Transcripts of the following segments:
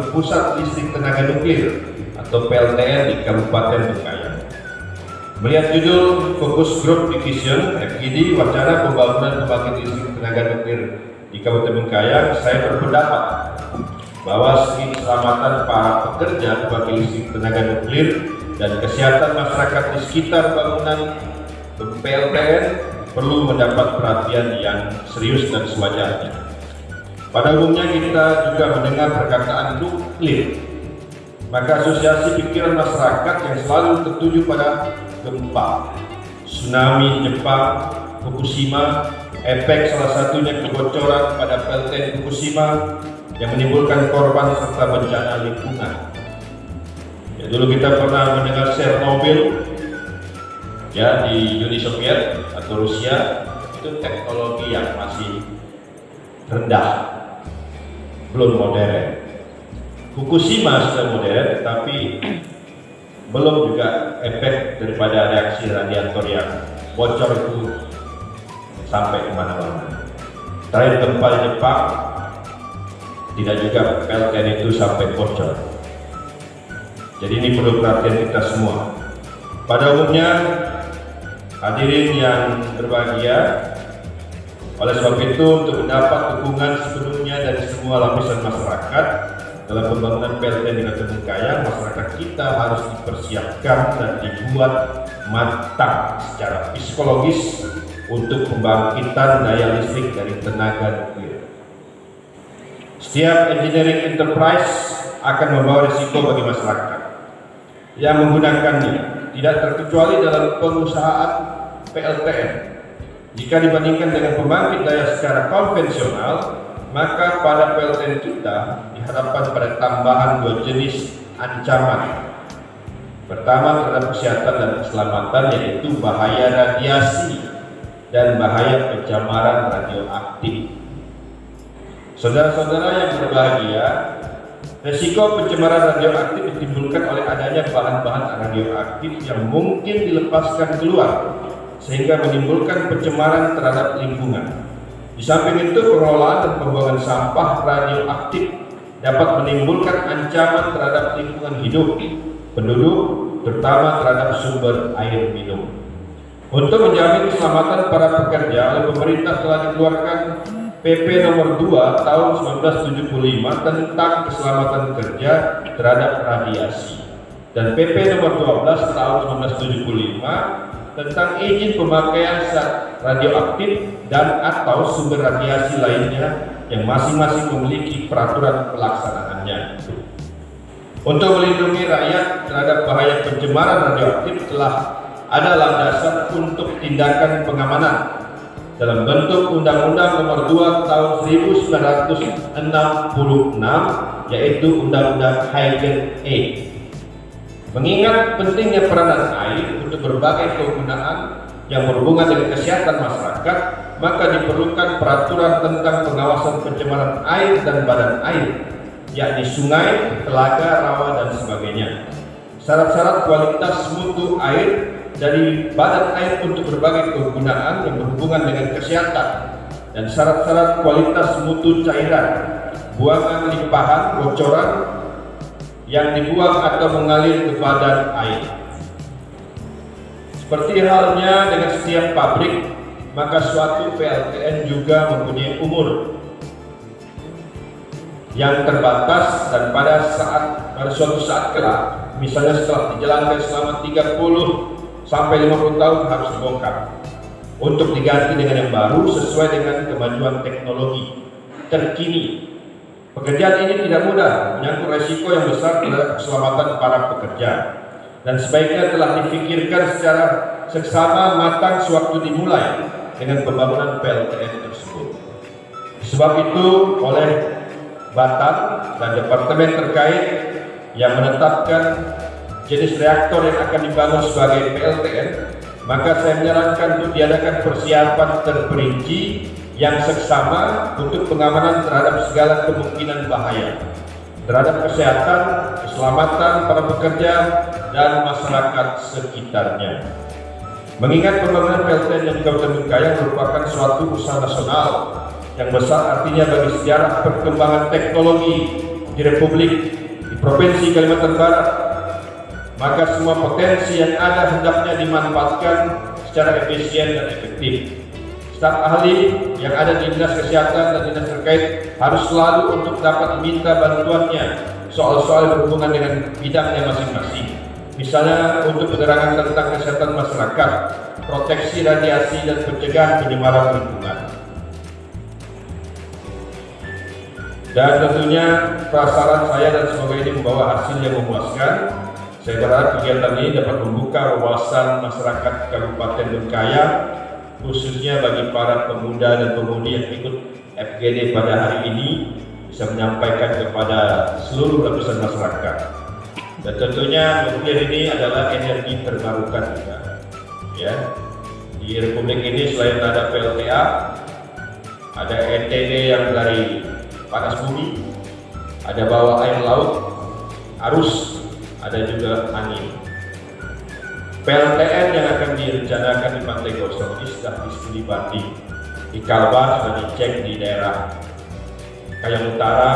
pusat listrik tenaga nuklir atau PLTN di Kabupaten Bengkayang. Melihat judul Fokus Group Division FGD Wacana Pembangunan Pembangkit Listrik Tenaga Nuklir di Kabupaten Bengkayang, saya berpendapat bahwa segi keselamatan para pekerja pembangkit listrik tenaga nuklir dan kesehatan masyarakat di sekitar bangunan PLTN perlu mendapat perhatian yang serius dan sewajarnya. Pada umumnya kita juga mendengar perkataan nuklir, maka asosiasi pikiran masyarakat yang selalu tertuju pada gempa, tsunami Jepang, Fukushima, efek salah satunya kebocoran pada PLTN Fukushima yang menimbulkan korban serta bencana lingkungan. Ya, dulu kita pernah mendengar Chernobyl ya di Uni Soviet atau Rusia itu teknologi yang masih rendah, belum modern. Fukushima sudah modern, tapi belum juga efek daripada reaksi radiator yang bocor itu sampai ke mana-mana. Terakhir gempa di Jepang, tidak juga PLTN itu sampai bocor. Jadi ini perlu perhatian kita semua. Pada umumnya, hadirin yang berbahagia, oleh sebab itu untuk mendapat dukungan sepenuhnya dari semua lapisan masyarakat, dalam pembangunan PLTN di Kota masyarakat kita harus dipersiapkan dan dibuat matang secara psikologis untuk pembangkitan daya listrik dari tenaga nuklir. Setiap engineering enterprise akan membawa risiko bagi masyarakat yang menggunakannya, tidak terkecuali dalam pengusahaan PLTN. Jika dibandingkan dengan pembangkit daya secara konvensional, maka pada PLTN kita dihadapkan pada tambahan dua jenis ancaman. Pertama terhadap kesehatan dan keselamatan yaitu bahaya radiasi dan bahaya pencemaran radioaktif. Saudara-saudara yang berbahagia, resiko pencemaran radioaktif ditimbulkan oleh adanya bahan-bahan radioaktif yang mungkin dilepaskan keluar sehingga menimbulkan pencemaran terhadap lingkungan. Di samping itu, pengelolaan dan pembuangan sampah radioaktif dapat menimbulkan ancaman terhadap lingkungan hidup penduduk, terutama terhadap sumber air minum. Untuk menjamin keselamatan para pekerja, pemerintah telah dikeluarkan PP nomor 2 tahun 1975 tentang keselamatan kerja terhadap radiasi dan PP nomor 12 tahun 1975 tentang izin pemakaian zat radioaktif dan atau sumber radiasi lainnya yang masing-masing memiliki peraturan pelaksanaannya. Untuk melindungi rakyat terhadap bahaya pencemaran radioaktif telah ada landasan untuk tindakan pengamanan dalam bentuk Undang-Undang Nomor 2 Tahun 1966 yaitu Undang-Undang Hagen A Mengingat pentingnya peranan air untuk berbagai kegunaan yang berhubungan dengan kesehatan masyarakat, maka diperlukan peraturan tentang pengawasan pencemaran air dan badan air, yakni sungai, telaga, rawa, dan sebagainya. Syarat-syarat kualitas mutu air dari badan air untuk berbagai kegunaan yang berhubungan dengan kesehatan dan syarat-syarat kualitas mutu cairan, buangan limpahan, bocoran, yang dibuang atau mengalir ke badan air. Seperti halnya dengan setiap pabrik, maka suatu PLTN juga mempunyai umur yang terbatas dan pada saat pada suatu saat kelak, misalnya setelah dijalankan selama 30 sampai 50 tahun harus dibongkar untuk diganti dengan yang baru sesuai dengan kemajuan teknologi terkini Pekerjaan ini tidak mudah, menyangkut resiko yang besar terhadap keselamatan para pekerja dan sebaiknya telah dipikirkan secara seksama matang sewaktu dimulai dengan pembangunan PLTN tersebut. Sebab itu oleh Batam dan Departemen terkait yang menetapkan jenis reaktor yang akan dibangun sebagai PLTN, maka saya menyarankan untuk diadakan persiapan terperinci yang seksama untuk pengamanan terhadap segala kemungkinan bahaya terhadap kesehatan, keselamatan para pekerja dan masyarakat sekitarnya. Mengingat pembangunan PLTN yang Kabupaten Bengkayang merupakan suatu usaha nasional yang besar artinya bagi sejarah perkembangan teknologi di Republik di Provinsi Kalimantan Barat, maka semua potensi yang ada hendaknya dimanfaatkan secara efisien dan efektif. Staf ahli yang ada di Dinas Kesehatan dan Dinas terkait harus selalu untuk dapat meminta bantuannya soal-soal berhubungan dengan bidangnya masing-masing. Misalnya untuk penerangan tentang kesehatan masyarakat, proteksi radiasi dan pencegahan penyemaran lingkungan. Dan tentunya prasarat saya dan semoga ini membawa hasil yang memuaskan. Saya berharap kegiatan ini dapat membuka wawasan masyarakat Kabupaten Bengkayang, khususnya bagi para pemuda dan pemudi yang ikut FGD pada hari ini, bisa menyampaikan kepada seluruh lapisan masyarakat. Dan tentunya nuklir ini adalah energi terbarukan juga. Ya, di Republik ini selain ada PLTA, ada ETD yang dari panas bumi, ada bawah air laut, arus, ada juga angin. PLTN yang akan direncanakan di Pantai Gosong ini sudah banding. Di Kalbar sudah dicek di daerah Kayang Utara,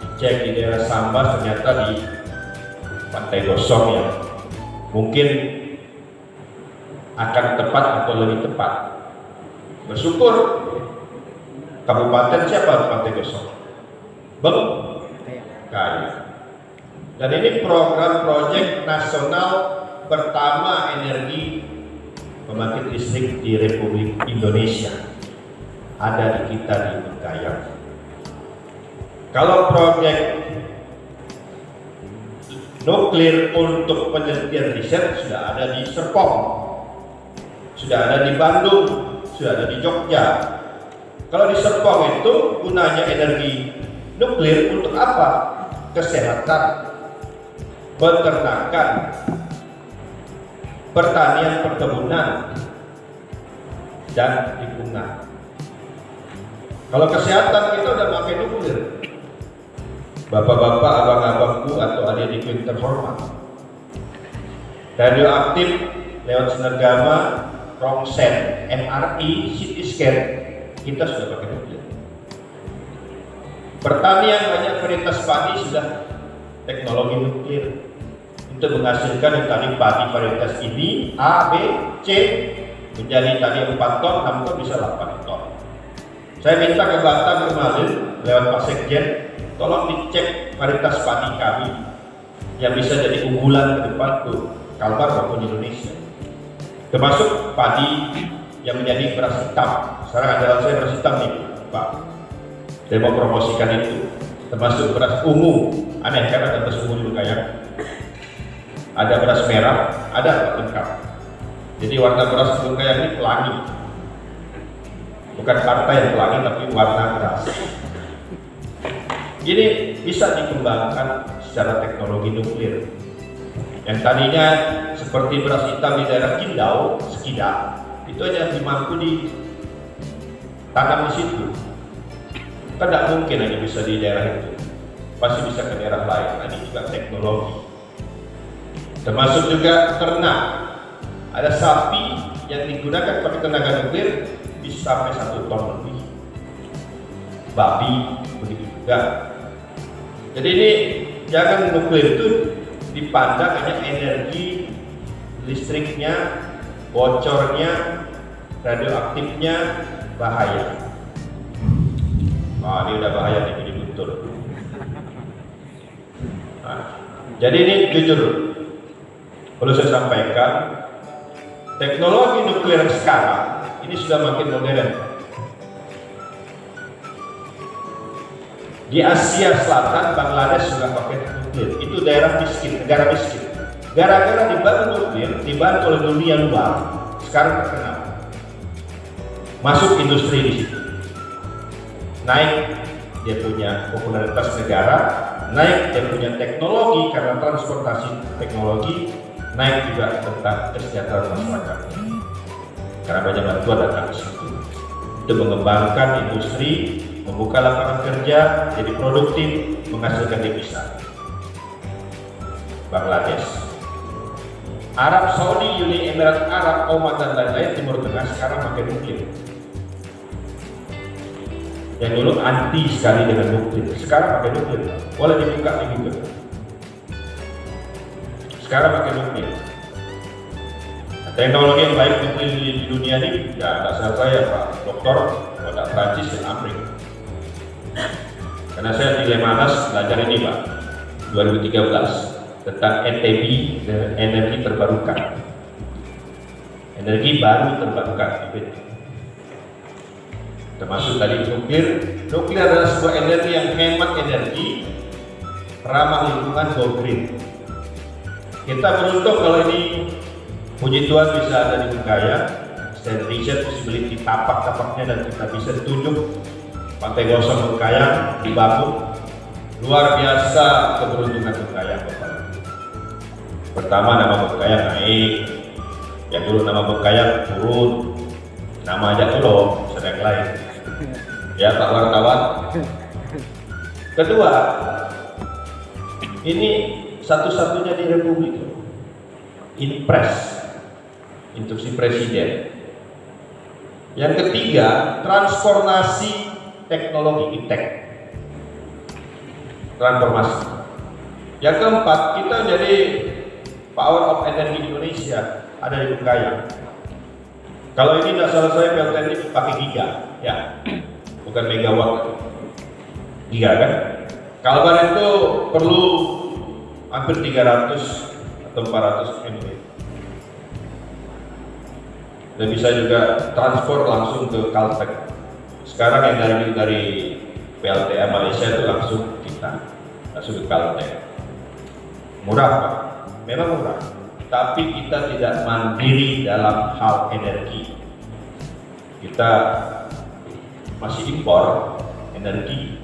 dicek di daerah Sambas ternyata di Pantai Gosong ya. Mungkin akan tepat atau lebih tepat. Bersyukur Kabupaten siapa Pantai Gosong? Beng Kaya. Dan ini program proyek nasional pertama energi pembangkit listrik di Republik Indonesia. Ada di kita di Bengkayang. Kalau proyek nuklir untuk penelitian riset sudah ada di Serpong, sudah ada di Bandung, sudah ada di Jogja. Kalau di Serpong itu gunanya energi nuklir untuk apa? Kesehatan, peternakan, pertanian perkebunan, dan lingkungan. Kalau kesehatan kita udah pakai nuklir. Bapak-bapak, abang-abangku atau adik-adikku yang terhormat. Radioaktif lewat sinar gamma, rongsen, MRI, CT scan, kita sudah pakai nuklir. Pertanian banyak varietas padi sudah teknologi nuklir untuk menghasilkan tadi padi varietas ini A, B, C menjadi tadi 4 ton, 6 ton bisa 8 ton. Saya minta ke Batam kemarin lewat Pak Sekjen, tolong dicek varietas padi kami yang bisa jadi unggulan ke depan tuh Kalbar maupun Indonesia. Termasuk padi yang menjadi beras hitam. Sekarang adalah saya beras hitam nih, Pak. Saya mau promosikan itu. Termasuk beras ungu. Aneh kan ada beras ungu di kayak ada beras merah, ada lengkap. Jadi warna beras kayak ini pelangi. Bukan partai yang pelangi, tapi warna beras. Ini bisa dikembangkan secara teknologi nuklir. Yang tadinya seperti beras hitam di daerah Kindau, Sekida, itu hanya dimampu di tanam di situ. Kan tidak mungkin hanya bisa di daerah itu. Pasti bisa ke daerah lain. Ini juga teknologi termasuk juga ternak. Ada sapi yang digunakan pakai tenaga nuklir bisa sampai satu ton lebih. Babi begitu juga. Jadi ini jangan nuklir itu dipandang hanya energi listriknya bocornya radioaktifnya bahaya. Wah, ini udah bahaya nih betul nah, jadi ini jujur Perlu saya sampaikan, teknologi nuklir sekarang ini sudah makin modern. Di Asia Selatan, Bangladesh sudah pakai nuklir. Itu daerah miskin, negara miskin. Gara-gara dibantu nuklir, dibantu oleh dunia luar, sekarang terkenal. Masuk industri di situ. Naik dia punya popularitas negara, naik dia punya teknologi karena transportasi teknologi, naik juga tentang kesejahteraan masyarakat karena banyak bantuan datang ke situ. Itu mengembangkan industri membuka lapangan kerja jadi produktif menghasilkan devisa. Bangladesh. Arab Saudi, Uni Emirat Arab, Oman dan lain-lain Timur Tengah sekarang makin nuklir yang dulu anti sekali dengan nuklir sekarang pakai nuklir boleh dibuka di Google sekarang pakai nah, teknologi yang baik di, dunia ini ya tidak salah saya Pak Dokter pada Prancis dan Amerika karena saya di Lemanas belajar ini Pak 2013 tentang ETB energi terbarukan. Energi baru terbarukan termasuk tadi nuklir. Nuklir adalah sebuah energi yang hemat energi ramah lingkungan go green kita beruntung kalau ini puji Tuhan bisa ada di Bengkaya stand riset possibility tapak-tapaknya dan kita bisa tunjuk pantai gosong Bengkaya dibangun luar biasa keberuntungan Bengkaya Bapak. Pertama nama Bengkaya naik. Yang dulu nama Bengkaya turun. Nama aja dulu sedang lain. Ya Pak wartawan. Kedua ini satu-satunya di Republik impres instruksi presiden. Yang ketiga transformasi teknologi iptek transformasi. Yang keempat kita jadi power of energy Indonesia. Ada di Bukaya kalau ini tidak saya PLTN ini pakai giga. Ya bukan megawatt. Giga kan? Kalbar itu perlu hampir 300 atau 400 MW dan bisa juga transport langsung ke Kaltech sekarang yang dari dari PLTA Malaysia itu langsung kita langsung ke Kaltech murah Pak. Memang murah. Tapi kita tidak mandiri dalam hal energi. Kita masih impor energi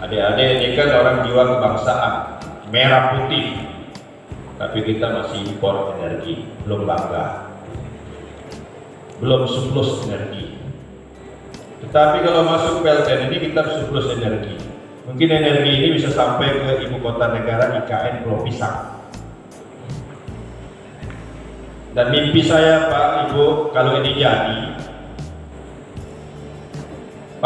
adik-adik ini kan orang jiwa kebangsaan. Merah putih. Tapi kita masih impor energi. Belum bangga. Belum surplus energi. Tetapi kalau masuk PLTN ini kita surplus energi. Mungkin energi ini bisa sampai ke ibu kota negara IKN Pulau Pisang. Dan mimpi saya Pak Ibu kalau ini jadi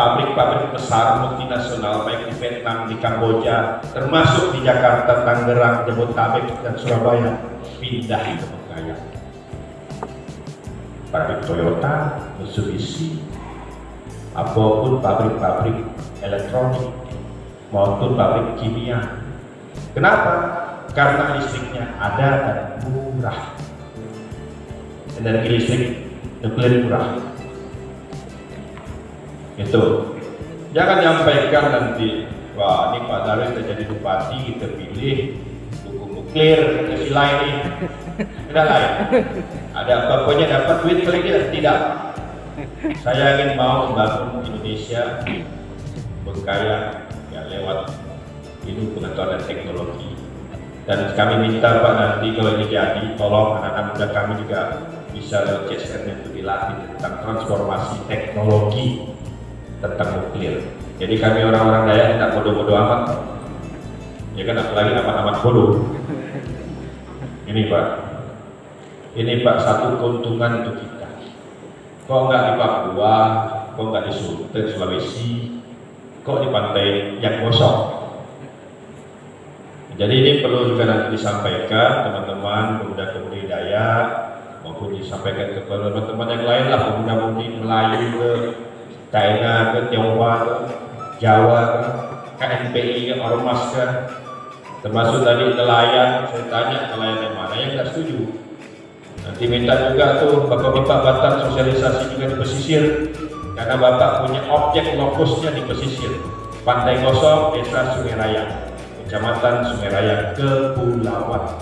pabrik-pabrik besar multinasional baik di Vietnam, di Kamboja, termasuk di Jakarta, Tangerang, Jabodetabek dan Surabaya pindah ke Bengkaya. Pabrik Toyota, Mitsubishi, apa pun pabrik-pabrik elektronik maupun pabrik kimia. Kenapa? Karena listriknya ada dan murah. Energi listrik nuklir murah itu jangan nyampaikan nanti wah ini Pak sudah jadi bupati kita pilih dukung nuklir kita sila ini. Tidak lain ada apa pokoknya dapat duit kali dia tidak. Saya ingin mau membangun Indonesia berkaya ya lewat ilmu pengetahuan dan teknologi. Dan kami minta Pak nanti kalau ini jadi tolong anak-anak muda kami juga bisa lewat CSR untuk dilatih tentang transformasi teknologi tentang nuklir. Jadi kami orang-orang Dayak tidak bodoh-bodoh amat. Ya kan apalagi amat-amat bodoh. Ini Pak. Ini Pak satu keuntungan untuk kita. Kok nggak di Papua, kok nggak di Sulawesi, Sulawesi, kok di pantai yang kosong. Jadi ini perlu juga nanti disampaikan teman-teman pemuda-pemudi Dayak maupun disampaikan ke teman-teman yang lain lah pemuda-pemudi Melayu China ke Tionghoa Jawa KNPI Ormas ke termasuk tadi nelayan saya tanya nelayan yang mana yang tidak setuju. Nanti minta juga tuh bapak-bapak Batak sosialisasi juga di pesisir karena bapak punya objek lokusnya di pesisir. Pantai Kosong, Desa Sungai Raya Kecamatan Sungai Raya Kepulauan.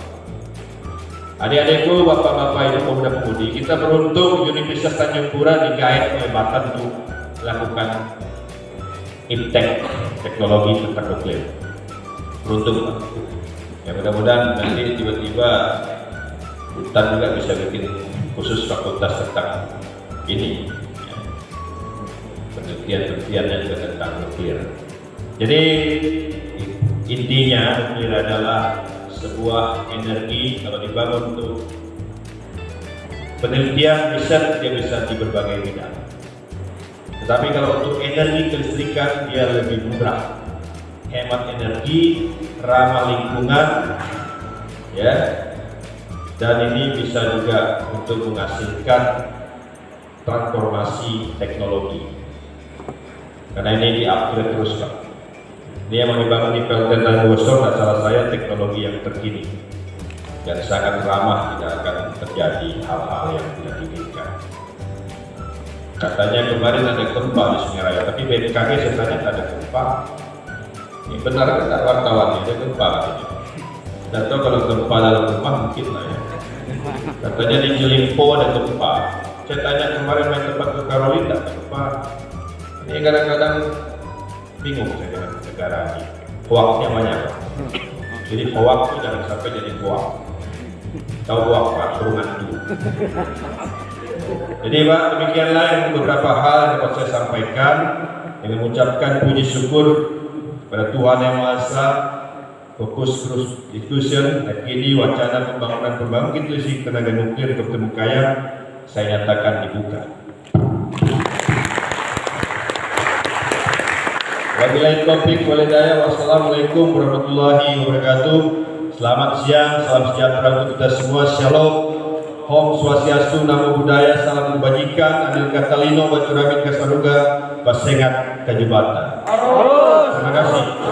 Adik-adikku, bapak-bapak ibu pemuda pemudi, kita beruntung Universitas Tanjung Pura digait oleh untuk lakukan iptek teknologi tentang nuklir beruntung. Ya mudah-mudahan nanti tiba-tiba hutan juga bisa bikin khusus fakultas tentang ini. Ya. penelitian-penelitiannya juga tentang nuklir. Jadi intinya nuklir adalah sebuah energi kalau dibangun untuk penelitian riset dia bisa di berbagai bidang Tetapi kalau untuk energi kelistrikan dia lebih murah, hemat energi, ramah lingkungan, ya, dan ini bisa juga untuk menghasilkan transformasi teknologi. Karena ini di-upgrade terus Pak. Ini yang dibangun di PLTN dan Bosor salah saya teknologi yang terkini dan sangat ramah tidak akan terjadi hal-hal yang tidak diinginkan. Katanya kemarin ada gempa di Sungai Raya, tapi BMKG saya tanya ada gempa. Ini benar tidak wartawan ada gempa katanya. Dan tahu kalau gempa dalam rumah mungkin lah ya. Katanya di Jelimpo ada gempa. Saya tanya kemarin main tempat ke Karolin tidak gempa. Ini kadang-kadang bingung saya dengan negara ini. Hoaxnya banyak. Jadi hoax itu jangan sampai jadi hoax. Tahu hoax Pak, suruh dulu. Jadi Pak, demikianlah yang beberapa hal yang dapat saya sampaikan dengan mengucapkan puji syukur pada Tuhan Yang Maha Esa fokus terus discussion ini wacana pembangunan pembangkit listrik tenaga nuklir Dr. Mukaya saya nyatakan dibuka. Wabillahi taufiq walhidayah. Wassalamualaikum warahmatullahi wabarakatuh. Selamat siang, salam sejahtera untuk kita semua. Shalom. Om Swastiastu, Namo Buddhaya, Salam Kebajikan, Adil Katalino, Bacuramin Kasaruga, Pasengat Kajubata. Terima kasih.